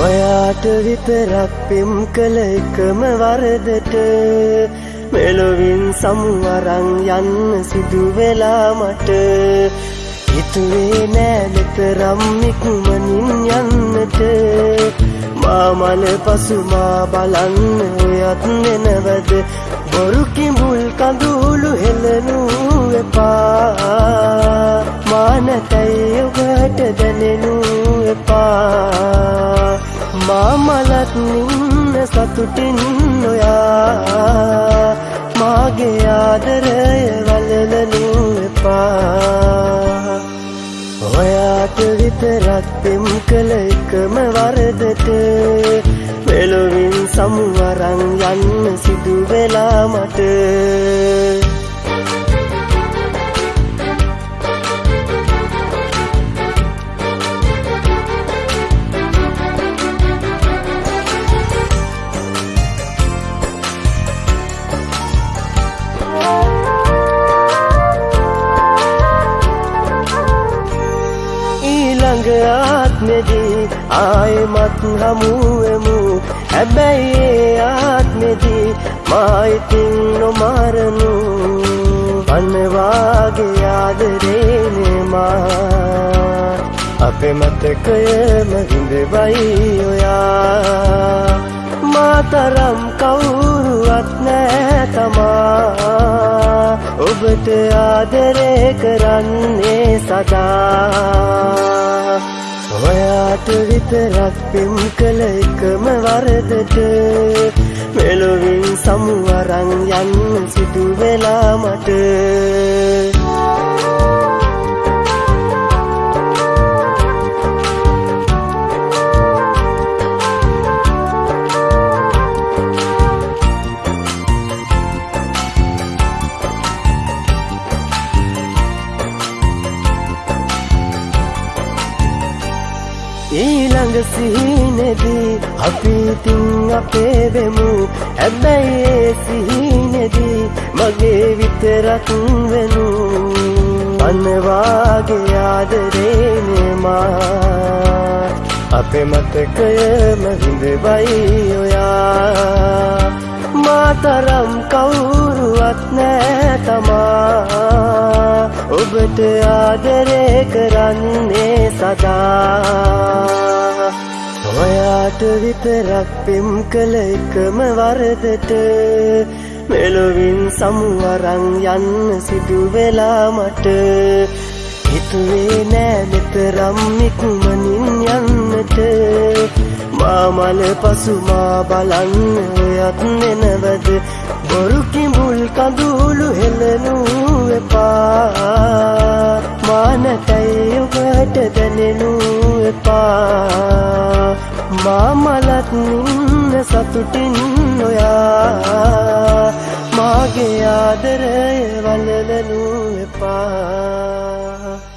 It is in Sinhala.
ඔයාට විතරක් පෙම් කළ එකම වරදට මෙලොවින් සමුවරං යන්න සිදු වෙලා මට. හිතුවේ නෑ මෙතරම් ඉක්මනින් යන්නට. මාමල පසුමා බලන්න ඔයත් නෙනවද බොරු කිඹුල් කඳුළු හෙලනු එපා මානතයි ඔබට දැනෙනු සතුටින් නොයා මාගේ ආදරය වලලනු එපා. ඔයාට විතරක් පෙම් කළ එකම වරදට මෙලොවින් සමුවරං යන්න සිදු වෙලා මට. ඊළඟ ආත්මෙදී ආයෙමත් හමුවෙමු. හැබැයි ඒ ආත්මෙදී මා ඉතින් නොමරනු. අන්නවාගේ ආදරේනේ මා. අපේ මතකයම හිඳවයි ඔයා. මාතරම් කවුරුවත් ඔබට ආදරේ කරන්නේ සදා. ඔයාට විතරක් පෙම් කළ එකම වරදට මෙලොවින් සමුවරං යන්න සිදු වෙලා මට. ඊළඟ සිහිනෙදී අපි ඉතින් අපේ වෙමු හැබැයි ඒ සිහිනෙදී මගේ විතරක් වෙනු. අන්නවාගේ ආදරේනේ මා. අපේ මතකයම හිඳවයි ඔයා. මාතරම් කවුරුවත් නෑ තමා. ඔබට ආදරේ කරන්නේ සදා. ඔයාට විතරක් පෙම් කළ එකම වරදට මෙලොවින් සමුවරං යන්න සිදු වෙලා මට. හිතුවේ නෑ මෙතරම් ඉක්මනින් යන්නට. මාමල පසුමා බලන්න ඔයත් නෙනවද බොරු කිඹුල් කඳුළු හෙලනු එපා මාමලත් නින්න සතුටින් ඔයා මාගේ ආදරය වලලනු එපා.